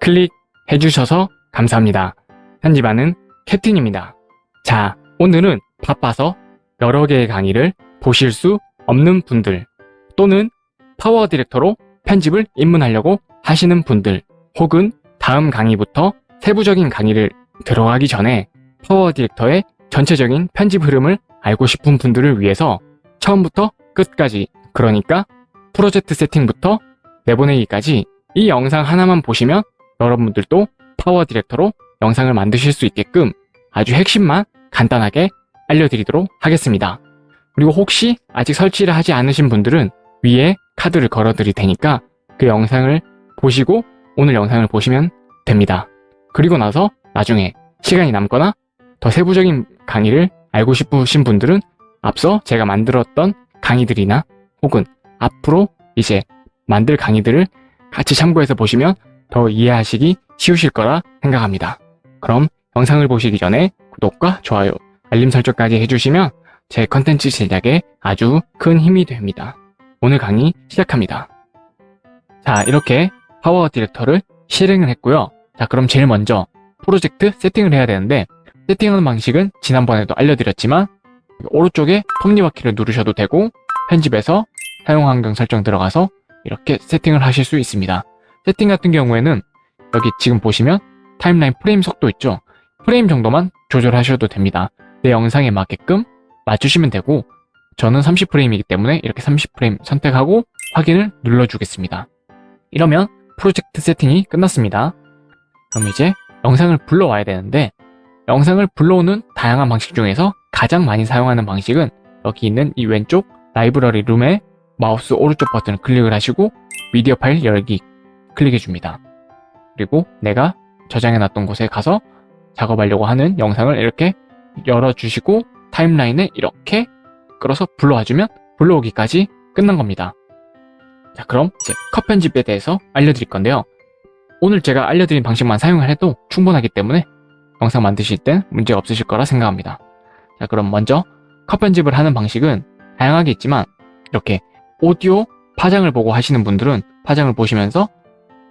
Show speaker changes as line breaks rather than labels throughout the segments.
클릭해 주셔서 감사합니다. 편집하는 캡틴입니다. 자, 오늘은 바빠서 여러 개의 강의를 보실 수 없는 분들 또는 파워 디렉터로 편집을 입문하려고 하시는 분들 혹은 다음 강의부터 세부적인 강의를 들어가기 전에 파워 디렉터의 전체적인 편집 흐름을 알고 싶은 분들을 위해서 처음부터 끝까지 그러니까 프로젝트 세팅부터 내보내기까지 이 영상 하나만 보시면 여러분들도 파워 디렉터로 영상을 만드실 수 있게끔 아주 핵심만 간단하게 알려드리도록 하겠습니다. 그리고 혹시 아직 설치를 하지 않으신 분들은 위에 카드를 걸어 드릴 테니까 그 영상을 보시고 오늘 영상을 보시면 됩니다. 그리고 나서 나중에 시간이 남거나 더 세부적인 강의를 알고 싶으신 분들은 앞서 제가 만들었던 강의들이나 혹은 앞으로 이제 만들 강의들을 같이 참고해서 보시면 더 이해하시기 쉬우실 거라 생각합니다. 그럼 영상을 보시기 전에 구독과 좋아요, 알림 설정까지 해주시면 제 컨텐츠 제작에 아주 큰 힘이 됩니다. 오늘 강의 시작합니다. 자, 이렇게 파워 디렉터를 실행을 했고요. 자, 그럼 제일 먼저 프로젝트 세팅을 해야 되는데 세팅하는 방식은 지난번에도 알려드렸지만 오른쪽에 톱니바퀴를 누르셔도 되고 편집에서 사용 환경 설정 들어가서 이렇게 세팅을 하실 수 있습니다. 세팅 같은 경우에는 여기 지금 보시면 타임라인 프레임 속도 있죠? 프레임 정도만 조절하셔도 됩니다. 내 영상에 맞게끔 맞추시면 되고 저는 30프레임이기 때문에 이렇게 30프레임 선택하고 확인을 눌러주겠습니다. 이러면 프로젝트 세팅이 끝났습니다. 그럼 이제 영상을 불러와야 되는데 영상을 불러오는 다양한 방식 중에서 가장 많이 사용하는 방식은 여기 있는 이 왼쪽 라이브러리 룸에 마우스 오른쪽 버튼을 클릭을 하시고 미디어 파일 열기 클릭해 줍니다. 그리고 내가 저장해 놨던 곳에 가서 작업하려고 하는 영상을 이렇게 열어주시고 타임라인에 이렇게 끌어서 불러와 주면 불러오기까지 끝난 겁니다. 자 그럼 이제 컷 편집에 대해서 알려드릴 건데요. 오늘 제가 알려드린 방식만 사용을 해도 충분하기 때문에 영상 만드실 땐 문제가 없으실 거라 생각합니다. 자 그럼 먼저 컷 편집을 하는 방식은 다양하게 있지만 이렇게 오디오 파장을 보고 하시는 분들은 파장을 보시면서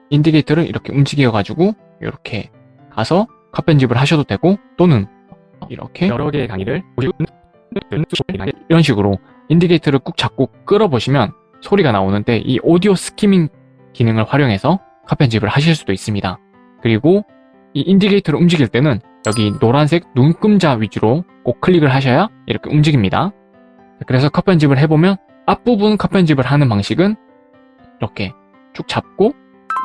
인디게이터를 이렇게 움직여 가지고 이렇게 가서 컷 편집을 하셔도 되고 또는 이렇게 여러 개의 강의를 이런 식으로 indicator를 꾹 잡고 끌어보시면 소리가 나오는데 이 오디오 skimming 기능을 활용해서 컷 편집을 하실 수도 있습니다. 그리고 이 indicator를 움직일 때는 여기 노란색 눈금자 위주로 꼭 클릭을 하셔야 이렇게 움직입니다. 그래서 컷 편집을 해보면 앞부분 컷 편집을 하는 방식은 이렇게 쭉 잡고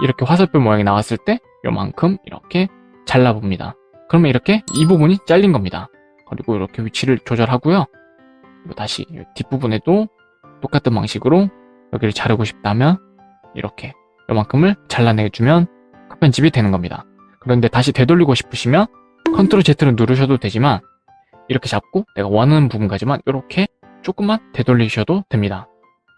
이렇게 화살표 모양이 나왔을 때 요만큼 이렇게 잘라봅니다. 그러면 이렇게 이 부분이 잘린 겁니다. 그리고 이렇게 위치를 조절하고요. 그리고 다시 뒷부분에도 똑같은 방식으로 여기를 자르고 싶다면 이렇게 요만큼을 잘라내주면 컷 편집이 되는 겁니다. 그런데 다시 되돌리고 싶으시면 컨트롤 Z를 누르셔도 되지만 이렇게 잡고 내가 원하는 부분까지만 이렇게 조금만 되돌리셔도 됩니다.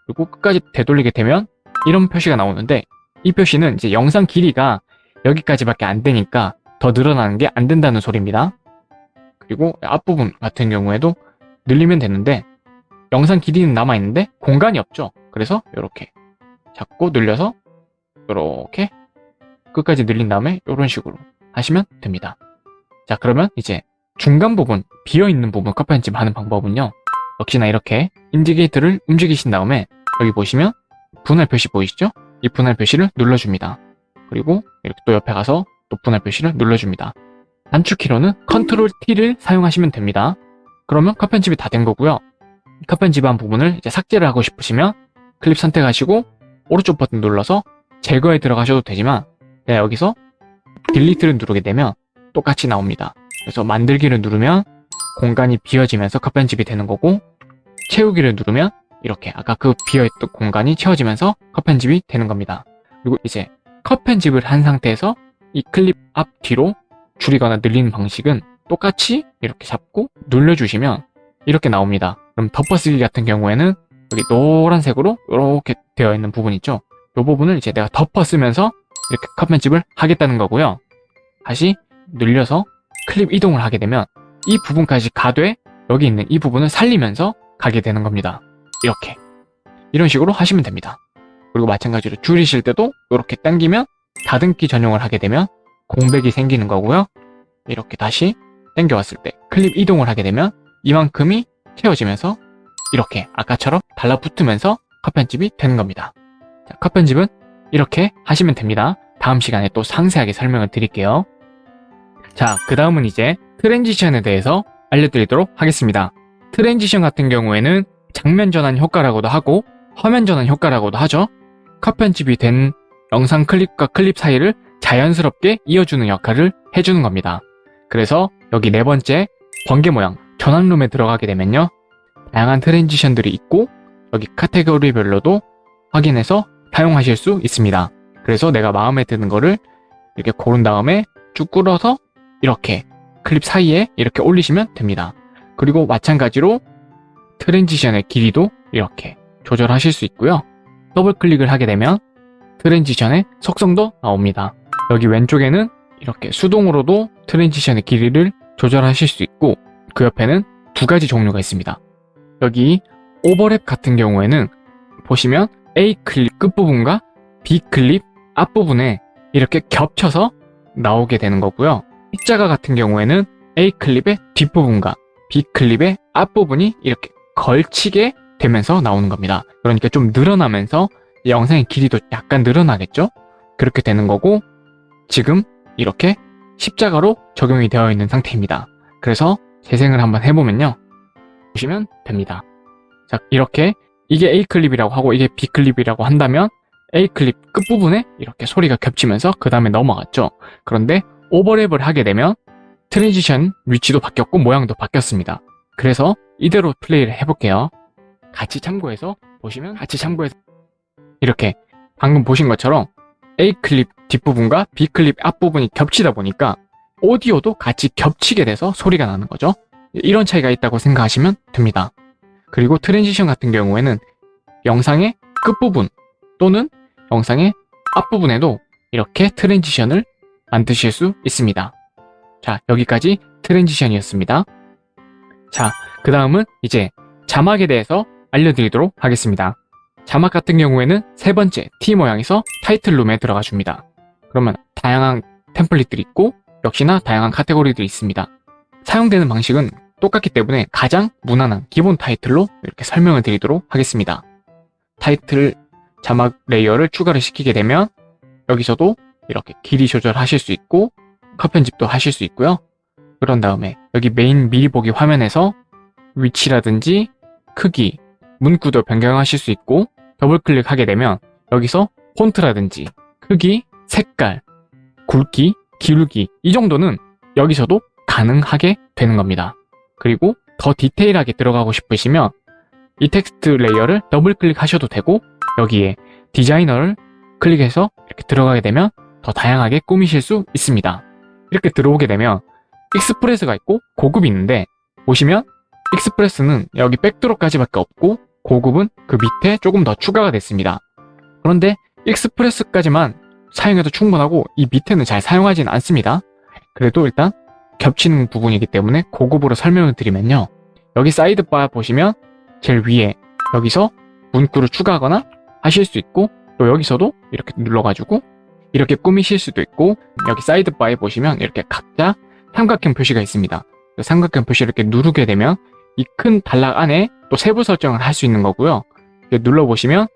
그리고 끝까지 되돌리게 되면 이런 표시가 나오는데 이 표시는 이제 영상 길이가 여기까지밖에 안 되니까 더 늘어나는 게 안 된다는 소리입니다. 그리고 앞부분 같은 경우에도 늘리면 되는데 영상 길이는 남아있는데 공간이 없죠. 그래서 이렇게 잡고 늘려서 이렇게 끝까지 늘린 다음에 이런 식으로 하시면 됩니다. 자 그러면 이제 중간 부분, 비어있는 부분 컷 편집 하는 방법은요. 역시나 이렇게 인디게이터를 움직이신 다음에 여기 보시면 분할 표시 보이시죠? 이 분할 표시를 눌러줍니다. 그리고 이렇게 또 옆에 가서 또 분할 표시를 눌러줍니다. 단축키로는 control T를 사용하시면 됩니다. 그러면 컷 편집이 다 된 거고요. 컷 편집한 부분을 이제 삭제를 하고 싶으시면 클립 선택하시고 오른쪽 버튼 눌러서 제거에 들어가셔도 되지만 내가 여기서 delete를 누르게 되면 똑같이 나옵니다. 그래서 만들기를 누르면 공간이 비어지면서 컷 편집이 되는 거고 채우기를 누르면 이렇게 아까 그 비어있던 공간이 채워지면서 컷 편집이 되는 겁니다. 그리고 이제 컷 편집을 한 상태에서 이 클립 앞 뒤로 줄이거나 늘리는 방식은 똑같이 이렇게 잡고 눌러주시면 이렇게 나옵니다. 그럼 덮어쓰기 같은 경우에는 여기 노란색으로 이렇게 되어 있는 부분 있죠? 이 부분을 이제 내가 덮어쓰면서 이렇게 컷 편집을 하겠다는 거고요. 다시 늘려서 클립 이동을 하게 되면 이 부분까지 가되 여기 있는 이 부분을 살리면서 가게 되는 겁니다. 이렇게 이런 식으로 하시면 됩니다. 그리고 마찬가지로 줄이실 때도 이렇게 당기면 다듬기 전용을 하게 되면 공백이 생기는 거고요. 이렇게 다시 당겨왔을 때 클립 이동을 하게 되면 이만큼이 채워지면서 이렇게 아까처럼 달라붙으면서 컷 편집이 되는 겁니다. 자, 컷 편집은 이렇게 하시면 됩니다. 다음 시간에 또 상세하게 설명을 드릴게요. 자, 그 다음은 이제 transition에 대해서 알려드리도록 하겠습니다. transition 같은 경우에는 장면 전환 효과라고도 하고 화면 전환 효과라고도 하죠. 컷 편집이 된 영상 클립과 클립 사이를 자연스럽게 이어주는 역할을 해주는 겁니다. 그래서 여기 네 번째 번개 모양 전환룸에 들어가게 되면요. 다양한 transition들이 있고 여기 카테고리별로도 확인해서 사용하실 수 있습니다. 그래서 내가 마음에 드는 거를 이렇게 고른 다음에 쭉 끌어서 이렇게 클립 사이에 이렇게 올리시면 됩니다. 그리고 마찬가지로 transition의 길이도 이렇게 조절하실 수 있고요. 더블 클릭을 하게 되면 transition의 속성도 나옵니다. 여기 왼쪽에는 이렇게 수동으로도 transition의 길이를 조절하실 수 있고 그 옆에는 두 가지 종류가 있습니다. 여기 오버랩 같은 경우에는 보시면 A 클립 끝부분과 B 클립 앞부분에 이렇게 겹쳐서 나오게 되는 거고요. 십자가 같은 경우에는 A 클립의 뒷부분과 B 클립의 앞부분이 이렇게 걸치게 되면서 나오는 겁니다. 그러니까 좀 늘어나면서 영상의 길이도 약간 늘어나겠죠? 그렇게 되는 거고 지금 이렇게 십자가로 적용이 되어 있는 상태입니다. 그래서 재생을 한번 해보면요. 보시면 됩니다. 자, 이렇게 이게 A 클립이라고 하고 이게 B 클립이라고 한다면 A 클립 끝부분에 이렇게 소리가 겹치면서 그 다음에 넘어갔죠. 그런데 오버랩을 하게 되면 transition 위치도 바뀌었고 모양도 바뀌었습니다. 그래서 이대로 플레이를 해볼게요. 같이 참고해서 보시면 같이 참고해서 이렇게 방금 보신 것처럼 A 클립 뒷부분과 B 클립 앞부분이 겹치다 보니까 오디오도 같이 겹치게 돼서 소리가 나는 거죠. 이런 차이가 있다고 생각하시면 됩니다. 그리고 transition 같은 경우에는 영상의 끝부분 또는 영상의 앞부분에도 이렇게 transition을 만드실 수 있습니다. 자, 여기까지 transition이었습니다. 자, 그 다음은 이제 자막에 대해서 알려드리도록 하겠습니다. 자막 같은 경우에는 세 번째 T 모양에서 타이틀 룸에 들어가 줍니다. 그러면 다양한 template들이 있고 역시나 다양한 카테고리들이 있습니다. 사용되는 방식은 똑같기 때문에 가장 무난한 기본 타이틀로 이렇게 설명을 드리도록 하겠습니다. 타이틀 자막 layer를 추가를 시키게 되면 여기서도 이렇게 길이 조절하실 수 있고 컷 편집도 하실 수 있고요. 그런 다음에 여기 메인 미리 보기 화면에서 위치라든지 크기, 문구도 변경하실 수 있고 더블 클릭하게 되면 여기서 폰트라든지 크기, 색깔, 굵기, 기울기 이 정도는 여기서도 가능하게 되는 겁니다. 그리고 더 디테일하게 들어가고 싶으시면 이 텍스트 레이어를 더블 클릭하셔도 되고 여기에 디자이너를 클릭해서 이렇게 들어가게 되면 더 다양하게 꾸미실 수 있습니다. 이렇게 들어오게 되면 Express가 있고 고급이 있는데 보시면 Express는 여기 backdrop까지밖에 없고 고급은 그 밑에 조금 더 추가가 됐습니다. 그런데 Express까지만 사용해도 충분하고 이 밑에는 잘 사용하지는 않습니다. 그래도 일단 겹치는 부분이기 때문에 고급으로 설명을 드리면요. 여기 sidebar 보시면 제일 위에 여기서 문구를 추가하거나 하실 수 있고 또 여기서도 이렇게 눌러가지고 이렇게 꾸미실 수도 있고 여기 sidebar에 보시면 이렇게 각자 삼각형 표시가 있습니다. 그 삼각형 표시를 이렇게 누르게 되면 이 큰 단락 안에 또 세부 설정을 할 수 있는 거고요. 눌러보시면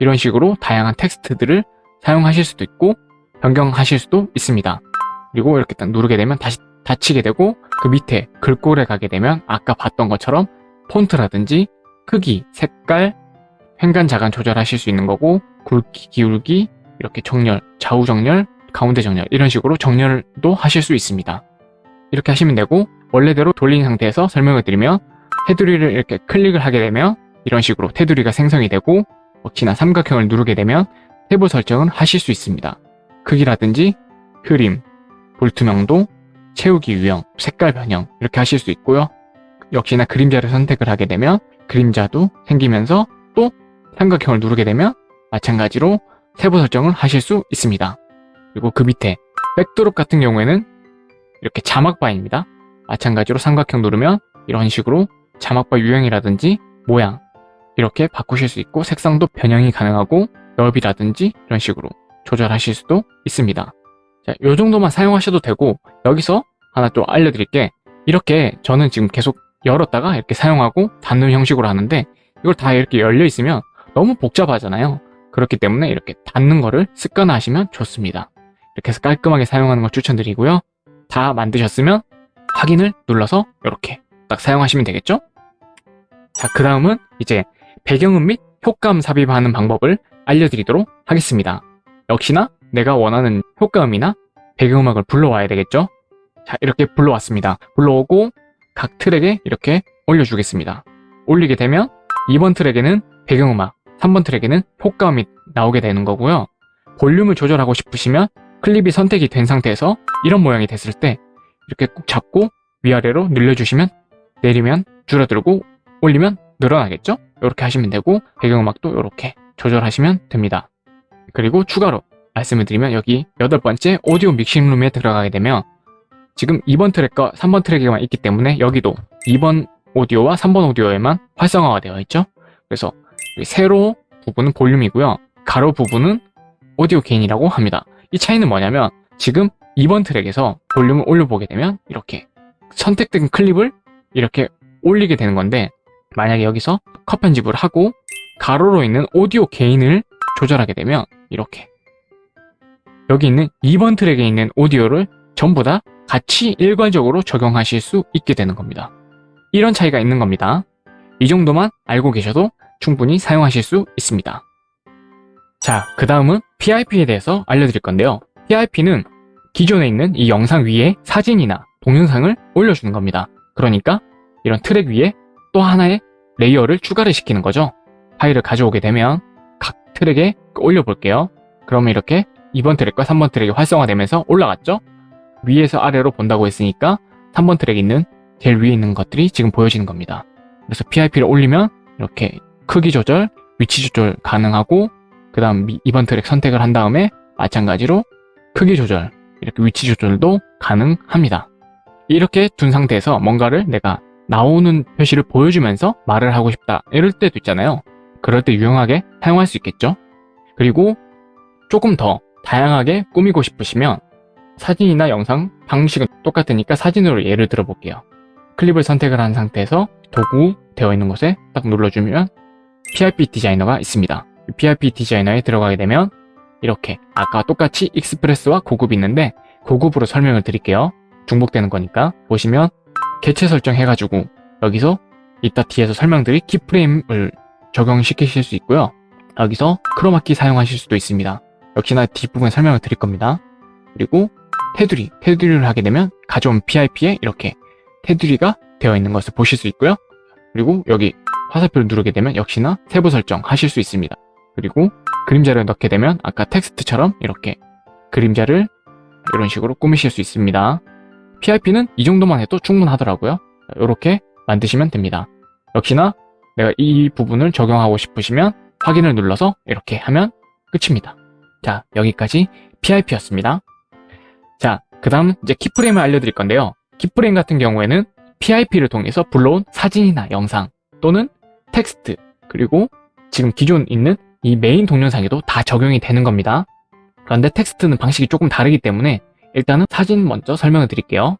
이런 식으로 다양한 텍스트들을 사용하실 수도 있고 변경하실 수도 있습니다. 그리고 이렇게 딱 누르게 되면 다시 닫히게 되고 그 밑에 글꼴에 가게 되면 아까 봤던 것처럼 폰트라든지 크기, 색깔, 횡간, 자간 조절하실 수 있는 거고 굵기, 기울기, 이렇게 정렬, 좌우 정렬, 가운데 정렬 이런 식으로 정렬도 하실 수 있습니다. 이렇게 하시면 되고 원래대로 돌린 상태에서 설명을 드리면 테두리를 이렇게 클릭을 하게 되면 이런 식으로 테두리가 생성이 되고 역시나 삼각형을 누르게 되면 세부 설정을 하실 수 있습니다. 크기라든지 흐림, 불투명도, 채우기 유형, 색깔 변형 이렇게 하실 수 있고요. 역시나 그림자를 선택을 하게 되면 그림자도 생기면서 또 삼각형을 누르게 되면 마찬가지로 세부 설정을 하실 수 있습니다. 그리고 그 밑에 백드롭 같은 경우에는 이렇게 자막 바입니다. 마찬가지로 삼각형 누르면 이런 식으로 자막바 유형이라든지 모양 이렇게 바꾸실 수 있고 색상도 변형이 가능하고 넓이라든지 이런 식으로 조절하실 수도 있습니다. 자, 요 정도만 사용하셔도 되고 여기서 하나 또 알려드릴 게 이렇게 저는 지금 계속 열었다가 이렇게 사용하고 닫는 형식으로 하는데 이걸 다 이렇게 열려 있으면 너무 복잡하잖아요. 그렇기 때문에 이렇게 닫는 거를 습관화하시면 좋습니다. 이렇게 해서 깔끔하게 사용하는 걸 추천드리고요. 다 만드셨으면 확인을 눌러서 이렇게 딱 사용하시면 되겠죠? 자, 그 다음은 이제 배경음 및 효과음 삽입하는 방법을 알려드리도록 하겠습니다. 역시나 내가 원하는 효과음이나 배경음악을 불러와야 되겠죠? 자, 이렇게 불러왔습니다. 불러오고 각 트랙에 이렇게 올려주겠습니다. 올리게 되면 2번 트랙에는 배경음악, 3번 트랙에는 효과음이 나오게 되는 거고요. 볼륨을 조절하고 싶으시면 클립이 선택이 된 상태에서 이런 모양이 됐을 때 이렇게 꾹 잡고 위아래로 늘려주시면 내리면 줄어들고 올리면 늘어나겠죠? 이렇게 하시면 되고 배경음악도 이렇게 조절하시면 됩니다. 그리고 추가로 말씀을 드리면 여기 여덟 번째 오디오 믹싱룸에 들어가게 되면 지금 2번 트랙과 3번 트랙에만 있기 때문에 여기도 2번 오디오와 3번 오디오에만 활성화가 되어 있죠. 그래서 세로 부분은 볼륨이고요. 가로 부분은 오디오 게인이라고 합니다. 이 차이는 뭐냐면 지금 2번 트랙에서 볼륨을 올려보게 되면 이렇게 선택된 클립을 이렇게 올리게 되는 건데 만약에 여기서 컷 편집을 하고 가로로 있는 오디오 게인을 조절하게 되면 이렇게 여기 있는 2번 트랙에 있는 오디오를 전부 다 같이 일괄적으로 적용하실 수 있게 되는 겁니다. 이런 차이가 있는 겁니다. 이 정도만 알고 계셔도 충분히 사용하실 수 있습니다. 자, 그 다음은 PIP에 대해서 알려드릴 건데요. PIP는 기존에 있는 이 영상 위에 사진이나 동영상을 올려주는 겁니다. 그러니까 이런 트랙 위에 또 하나의 레이어를 추가를 시키는 거죠. 파일을 가져오게 되면 각 트랙에 올려볼게요. 그러면 이렇게 2번 트랙과 3번 트랙이 활성화되면서 올라갔죠? 위에서 아래로 본다고 했으니까 3번 트랙에 있는 제일 위에 있는 것들이 지금 보여지는 겁니다. 그래서 PIP를 올리면 이렇게 크기 조절, 위치 조절 가능하고 그 다음 2번 트랙 선택을 한 다음에 마찬가지로 크기 조절, 이렇게 위치 조절도 가능합니다. 이렇게 둔 상태에서 뭔가를 내가 나오는 표시를 보여주면서 말을 하고 싶다 이럴 때도 있잖아요. 그럴 때 유용하게 사용할 수 있겠죠? 그리고 조금 더 다양하게 꾸미고 싶으시면 사진이나 영상 방식은 똑같으니까 사진으로 예를 들어 볼게요. 클립을 선택을 한 상태에서 도구 되어 있는 곳에 딱 눌러주면 PRP 디자이너가 있습니다. PIP 디자이너에 들어가게 되면 이렇게 아까 똑같이 Express와 고급이 있는데 고급으로 설명을 드릴게요. 중복되는 거니까 보시면 개체 설정 해가지고 여기서 이따 뒤에서 설명드릴 keyframe을 적용시키실 수 있고요. 여기서 크로마키 사용하실 수도 있습니다. 역시나 뒷부분에 설명을 드릴 겁니다. 그리고 테두리, 테두리를 하게 되면 가져온 PIP에 이렇게 테두리가 되어 있는 것을 보실 수 있고요. 그리고 여기 화살표를 누르게 되면 역시나 세부 설정 하실 수 있습니다. 그리고 그림자를 넣게 되면 아까 텍스트처럼 이렇게 그림자를 이런 식으로 꾸미실 수 있습니다. PIP는 이 정도만 해도 충분하더라고요. 이렇게 만드시면 됩니다. 역시나 내가 이 부분을 적용하고 싶으시면 확인을 눌러서 이렇게 하면 끝입니다. 자, 여기까지 PIP였습니다. 자, 그 다음 이제 키프레임을 알려드릴 건데요. keyframe 같은 경우에는 PIP를 통해서 불러온 사진이나 영상 또는 텍스트 그리고 지금 기존 있는 이 메인 동영상에도 다 적용이 되는 겁니다. 그런데 텍스트는 방식이 조금 다르기 때문에 일단은 사진 먼저 설명을 드릴게요.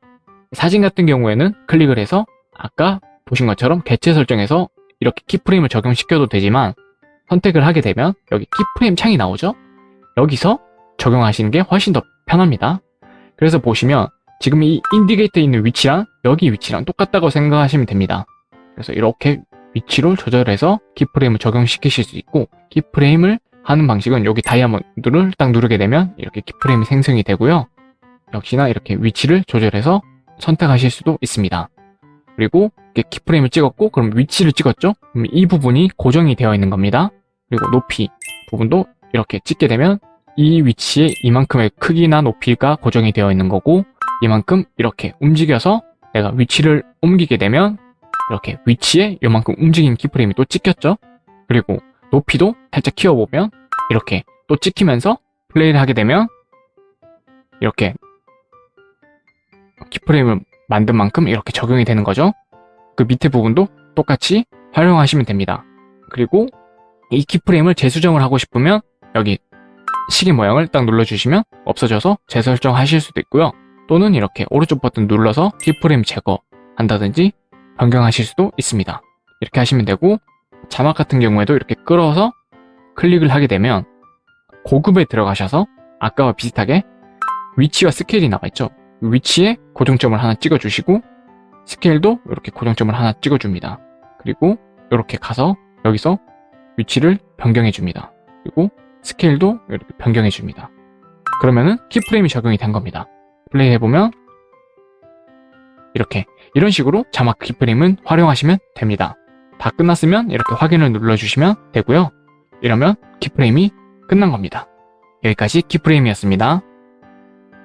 사진 같은 경우에는 클릭을 해서 아까 보신 것처럼 개체 설정에서 이렇게 keyframe을 적용시켜도 되지만 선택을 하게 되면 여기 keyframe 창이 나오죠? 여기서 적용하시는 게 훨씬 더 편합니다. 그래서 보시면 지금 이 인디게이터에 있는 위치랑 여기 위치랑 똑같다고 생각하시면 됩니다. 그래서 이렇게 위치를 조절해서 키프레임을 적용시키실 수 있고 키프레임을 하는 방식은 여기 다이아몬드를 딱 누르게 되면 이렇게 키프레임이 생성이 되고요. 역시나 이렇게 위치를 조절해서 선택하실 수도 있습니다. 그리고 키프레임을 찍었고 그럼 위치를 찍었죠? 그럼 이 부분이 고정이 되어 있는 겁니다. 그리고 높이 부분도 이렇게 찍게 되면 이 위치에 이만큼의 크기나 높이가 고정이 되어 있는 거고 이만큼 이렇게 움직여서 내가 위치를 옮기게 되면 이렇게 위치에 이만큼 움직인 키프레임이 또 찍혔죠? 그리고 높이도 살짝 키워보면 이렇게 또 찍히면서 플레이를 하게 되면 이렇게 키프레임을 만든 만큼 이렇게 적용이 되는 거죠. 그 밑에 부분도 똑같이 활용하시면 됩니다. 그리고 이 키프레임을 재수정을 하고 싶으면 여기 시계 모양을 딱 눌러주시면 없어져서 재설정하실 수도 있고요. 또는 이렇게 오른쪽 버튼 눌러서 키프레임 제거한다든지 변경하실 수도 있습니다. 이렇게 하시면 되고 자막 같은 경우에도 이렇게 끌어서 클릭을 하게 되면 고급에 들어가셔서 아까와 비슷하게 위치와 스케일이 나와 있죠. 위치에 고정점을 하나 찍어주시고 스케일도 이렇게 고정점을 하나 찍어줍니다. 그리고 이렇게 가서 여기서 위치를 변경해줍니다. 그리고 스케일도 이렇게 변경해줍니다. 그러면은 키프레임이 적용이 된 겁니다. 플레이 해보면 이렇게 이런 식으로 자막 키프레임은 활용하시면 됩니다. 다 끝났으면 이렇게 확인을 눌러주시면 되고요. 이러면 키프레임이 끝난 겁니다. 여기까지 keyframe이었습니다.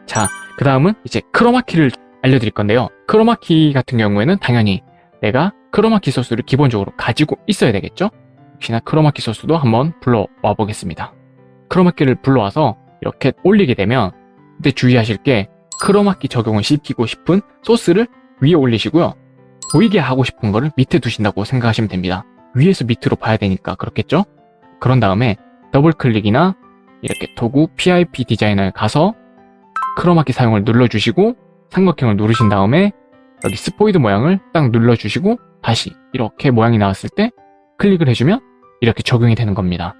자, 그 다음은 이제 크로마키를 알려드릴 건데요. 크로마키 같은 경우에는 당연히 내가 크로마키 소스를 기본적으로 가지고 있어야 되겠죠? 역시나 크로마키 소스도 한번 불러와 보겠습니다. 크로마키를 불러와서 이렇게 올리게 되면 그때 주의하실 게 크로마키 적용을 시키고 싶은 소스를 위에 올리시고요. 보이게 하고 싶은 거를 밑에 두신다고 생각하시면 됩니다. 위에서 밑으로 봐야 되니까 그렇겠죠? 그런 다음에 더블 클릭이나 이렇게 도구 PIP 디자이너에 가서 크로마키 사용을 눌러주시고 삼각형을 누르신 다음에 여기 스포이드 모양을 딱 눌러주시고 다시 이렇게 모양이 나왔을 때 클릭을 해주면 이렇게 적용이 되는 겁니다.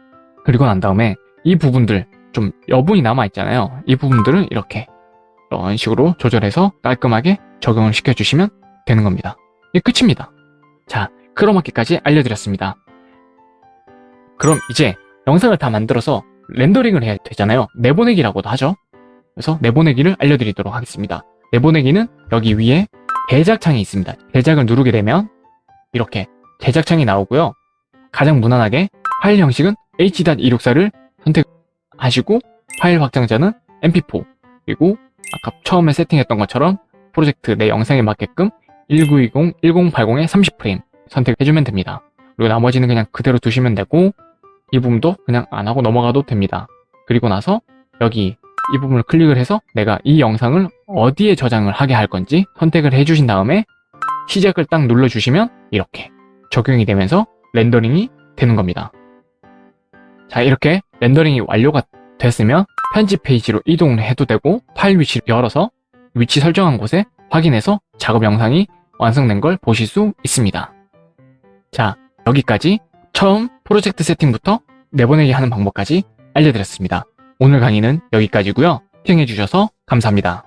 그리고 난 다음에 이 부분들 좀 여분이 남아있잖아요. 이 부분들을 이렇게 이런 식으로 조절해서 깔끔하게 적용을 시켜주시면 되는 겁니다. 이게 끝입니다. 자, 크로마키까지 알려드렸습니다. 그럼 이제 영상을 다 만들어서 렌더링을 해야 되잖아요. 내보내기라고도 하죠. 그래서 내보내기를 알려드리도록 하겠습니다. 내보내기는 여기 위에 제작창이 있습니다. 제작을 누르게 되면 이렇게 제작창이 나오고요. 가장 무난하게 파일 형식은 H.264를 선택하시고 파일 확장자는 MP4 그리고 아까 처음에 세팅했던 것처럼 프로젝트 내 영상에 맞게끔 1920, 1080에 30프레임 선택해주면 됩니다. 그리고 나머지는 그냥 그대로 두시면 되고 이 부분도 그냥 안 하고 넘어가도 됩니다. 그리고 나서 여기 이 부분을 클릭을 해서 내가 이 영상을 어디에 저장을 하게 할 건지 선택을 해주신 다음에 시작을 딱 눌러주시면 이렇게 적용이 되면서 렌더링이 되는 겁니다. 자 이렇게 렌더링이 완료가 됐으면 편집 페이지로 이동을 해도 되고 파일 위치를 열어서 위치 설정한 곳에 확인해서 작업 영상이 완성된 걸 보실 수 있습니다. 자 여기까지 처음 프로젝트 세팅부터 내보내기 하는 방법까지 알려드렸습니다. 오늘 강의는 여기까지고요. 시청해주셔서 감사합니다.